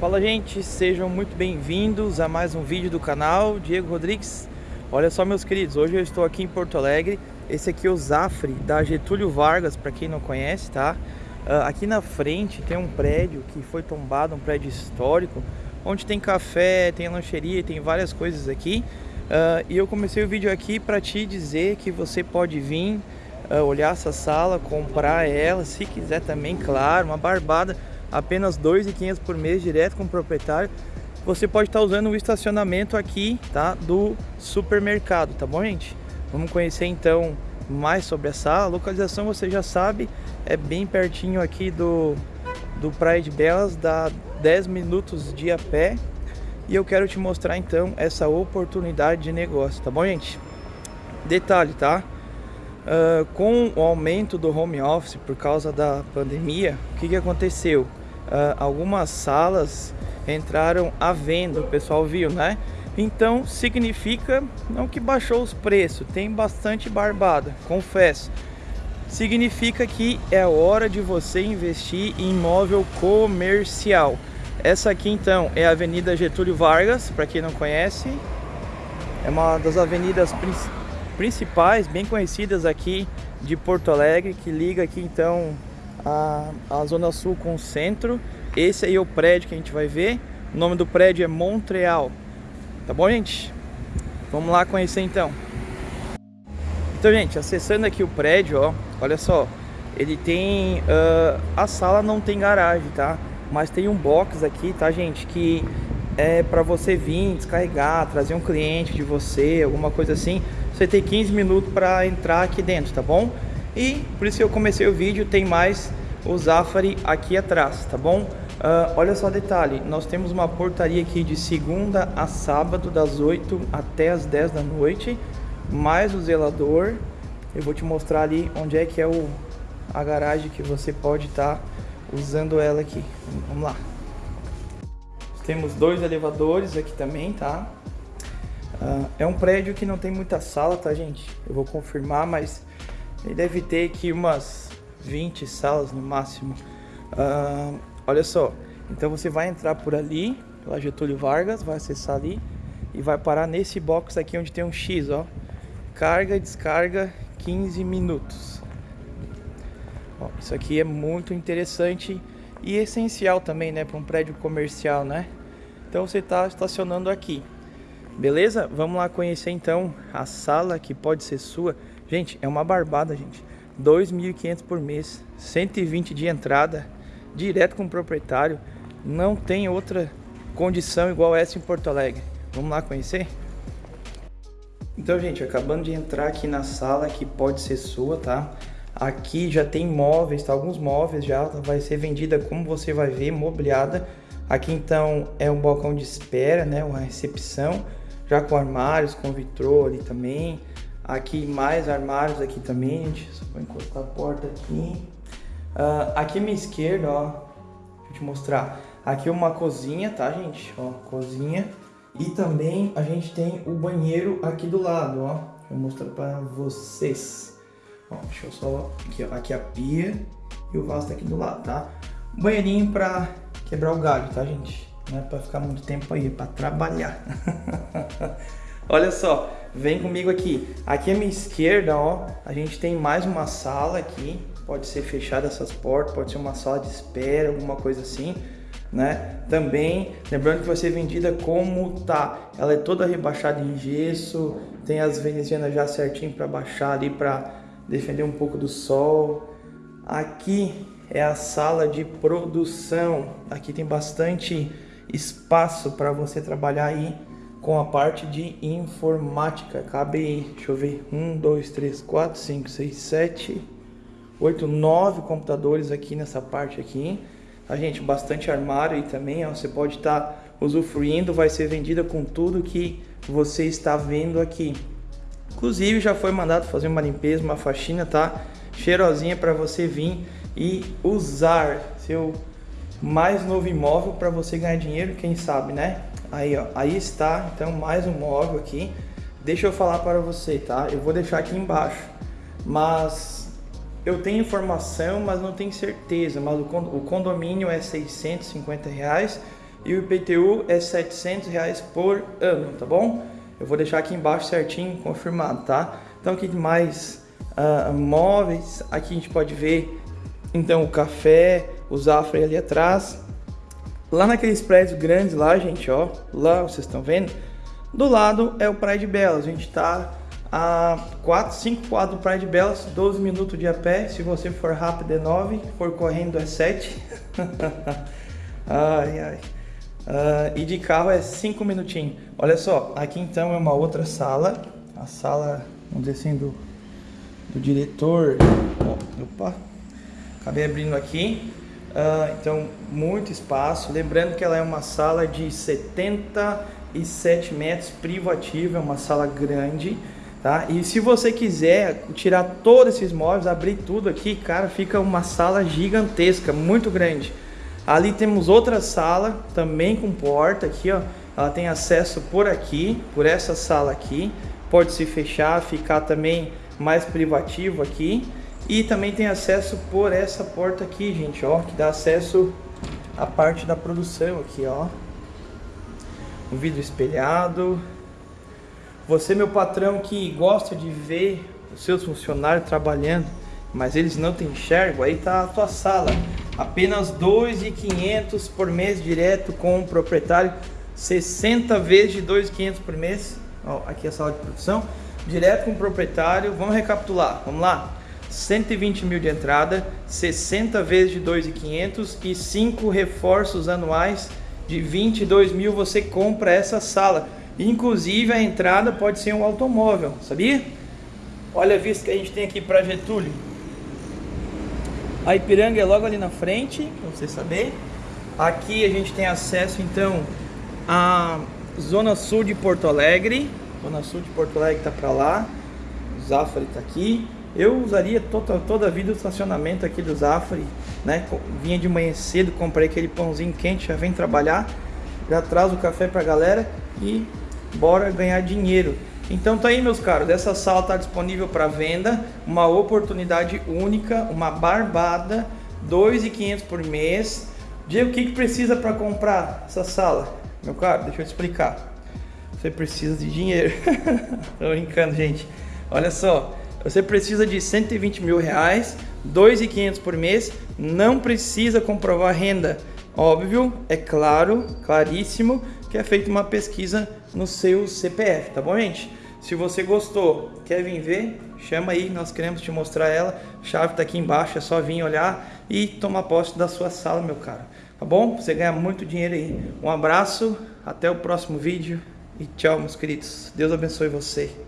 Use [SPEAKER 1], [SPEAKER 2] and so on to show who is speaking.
[SPEAKER 1] Fala gente, sejam muito bem-vindos a mais um vídeo do canal. Diego Rodrigues Olha só meus queridos, hoje eu estou aqui em Porto Alegre. Esse aqui é o Zafre da Getúlio Vargas, para quem não conhece, tá? Uh, aqui na frente tem um prédio que foi tombado, um prédio histórico Onde tem café, tem lancheria, tem várias coisas aqui. Uh, E eu comecei o vídeo aqui para te dizer que você pode vir uh, olhar essa sala, comprar ela Se quiser também, claro, uma barbada apenas R$ 2.500 por mês direto com o proprietário. Você pode estar usando o estacionamento aqui, tá, do supermercado, tá bom, gente? Vamos conhecer então mais sobre essa a localização, você já sabe, é bem pertinho aqui do do Praia de Belas, dá 10 minutos de a pé. E eu quero te mostrar então essa oportunidade de negócio, tá bom, gente? Detalhe, tá? Uh, com o aumento do home office por causa da pandemia, o que, que aconteceu? Uh, algumas salas entraram à venda, o pessoal viu, né? Então significa não que baixou os preços, tem bastante barbada, confesso. Significa que é hora de você investir em imóvel comercial. Essa aqui então é a Avenida Getúlio Vargas, para quem não conhece. É uma das avenidas principais, bem conhecidas aqui de Porto Alegre, que liga aqui então a, a Zona Sul com o centro. Esse aí é o prédio que a gente vai ver. O nome do prédio é Montreal. Tá bom, gente? Vamos lá conhecer então. Então, gente, acessando aqui o prédio, ó, olha só. Ele tem... Uh, a sala não tem garagem, tá? Mas tem um box aqui, tá, gente? Que é para você vir, descarregar, trazer um cliente de você, alguma coisa assim. Você tem 15 minutos para entrar aqui dentro, tá bom? E por isso que eu comecei o vídeo, tem mais o Zafari aqui atrás, tá bom? Uh, olha só detalhe, nós temos uma portaria aqui de segunda a sábado, das 8 até as 10 da noite, mais o zelador. Eu vou te mostrar ali onde é que é o, a garagem que você pode estar tá usando ela aqui. Vamos lá. Temos dois elevadores aqui também, tá? Uh, é um prédio que não tem muita sala, tá, gente? Eu vou confirmar, mas ele deve ter aqui umas 20 salas no máximo. Uh, olha só, então você vai entrar por ali, pela Getúlio Vargas, vai acessar ali e vai parar nesse box aqui onde tem um X, ó. Carga e descarga 15 minutos. Ó, isso aqui é muito interessante e essencial também, né, para um prédio comercial, né? Então você está estacionando aqui. Beleza? Vamos lá conhecer então a sala que pode ser sua. Gente, é uma barbada, gente. 2.500 por mês, 120 de entrada, direto com o proprietário. Não tem outra condição igual essa em Porto Alegre. Vamos lá conhecer? Então, gente, acabando de entrar aqui na sala que pode ser sua, tá? Aqui já tem móveis, tá? Alguns móveis já vai ser vendida como você vai ver, mobiliada. Aqui então é um balcão de espera, né? Uma recepção, já com armários, com vitrô ali também. Aqui mais armários aqui também, gente. Só vou encostar a porta aqui. Uh, aqui à minha esquerda, ó. Deixa eu te mostrar. Aqui uma cozinha, tá, gente? Ó, cozinha. E também a gente tem o banheiro aqui do lado, ó. Vou mostrar para vocês. Ó, deixa eu só... Aqui, ó, aqui a pia e o vaso tá aqui do lado, tá? Banheirinho para quebrar o galho, tá, gente? Não é para ficar muito tempo aí, é para trabalhar. Olha só, vem comigo aqui. Aqui à minha esquerda, ó, a gente tem mais uma sala aqui. Pode ser fechada essas portas, pode ser uma sala de espera, alguma coisa assim, né? Também, lembrando que vai ser vendida como tá. Ela é toda rebaixada em gesso, tem as venezianas já certinho para baixar ali para defender um pouco do sol. Aqui é a sala de produção. Aqui tem bastante espaço para você trabalhar aí com a parte de informática. Cabe, deixa eu ver, 1, 2, 3, 4, 5, 6, 7, 8, 9 computadores aqui nessa parte aqui. A tá, gente, bastante armário aí também, ó, você pode estar tá usufruindo, vai ser vendida com tudo que você está vendo aqui. Inclusive já foi mandado fazer uma limpeza, uma faxina, tá? Cheirosinha para você vir e usar seu mais novo imóvel para você ganhar dinheiro, quem sabe, né? Aí, ó, aí está, então, mais um móvel aqui. Deixa eu falar para você, tá? Eu vou deixar aqui embaixo, mas eu tenho informação, mas não tenho certeza. Mas o condomínio é 650 reais e o IPTU é 700 reais por ano, tá bom? Eu vou deixar aqui embaixo certinho confirmado, tá? Então aqui mais uh, móveis, aqui a gente pode ver então o café, o Zafra ali atrás. Lá naqueles prédios grandes lá, gente, ó, lá vocês estão vendo, do lado é o Praia de Belas, a gente tá a 4, 5 quadros do Praia de Belas, 12 minutos de a pé, se você for rápido é 9, for correndo é 7. ai, ai. Uh, e de carro é 5 minutinhos. Olha só, aqui então é uma outra sala, a sala, vamos dizer assim, do, do diretor. opa, acabei abrindo aqui. Uh, então, muito espaço. Lembrando que ela é uma sala de 77 metros privativa, é uma sala grande. Tá? E se você quiser tirar todos esses móveis, abrir tudo aqui, cara, fica uma sala gigantesca, muito grande. Ali temos outra sala, também com porta aqui, ó. Ela tem acesso por aqui, por essa sala aqui. Pode se fechar, ficar também mais privativo aqui. E também tem acesso por essa porta aqui, gente, ó, que dá acesso à parte da produção aqui, ó. Um vidro espelhado. Você, meu patrão, que gosta de ver os seus funcionários trabalhando, mas eles não te enxergam, aí tá a tua sala. Apenas 2.500 por mês direto com o proprietário, 60 vezes de 2.500 por mês. Ó, aqui é a sala de produção, direto com o proprietário. Vamos recapitular, vamos lá. 120 mil de entrada, 60 vezes de 2.500 e 5 reforços anuais de 22 mil você compra essa sala. Inclusive a entrada pode ser um automóvel, sabia? Olha a vista que a gente tem aqui para Getúlio. A Ipiranga é logo ali na frente, para você saber. Aqui a gente tem acesso então à Zona Sul de Porto Alegre. Zona Sul de Porto Alegre está para lá. O Zafari está aqui. Eu usaria toda, toda a vida o estacionamento aqui do Zafari, né? Vinha de manhã cedo, comprei aquele pãozinho quente, já vem trabalhar, já traz o café para a galera e bora ganhar dinheiro. Então tá aí meus caros, essa sala está disponível para venda, uma oportunidade única, uma barbada, 2.500 por mês. Diego, o que, que precisa para comprar essa sala? Meu caro, deixa eu te explicar. Você precisa de dinheiro. Tô brincando, gente. Olha só, você precisa de 120 mil reais, 2.500 por mês, não precisa comprovar renda. Óbvio, é claro, claríssimo, que é feita uma pesquisa no seu CPF, tá bom, gente? Se você gostou, quer vir ver, chama aí, nós queremos te mostrar ela. A chave tá aqui embaixo, é só vir olhar e tomar posse da sua sala, meu caro. Tá bom? Você ganha muito dinheiro aí. Um abraço, até o próximo vídeo e tchau, meus queridos. Deus abençoe você.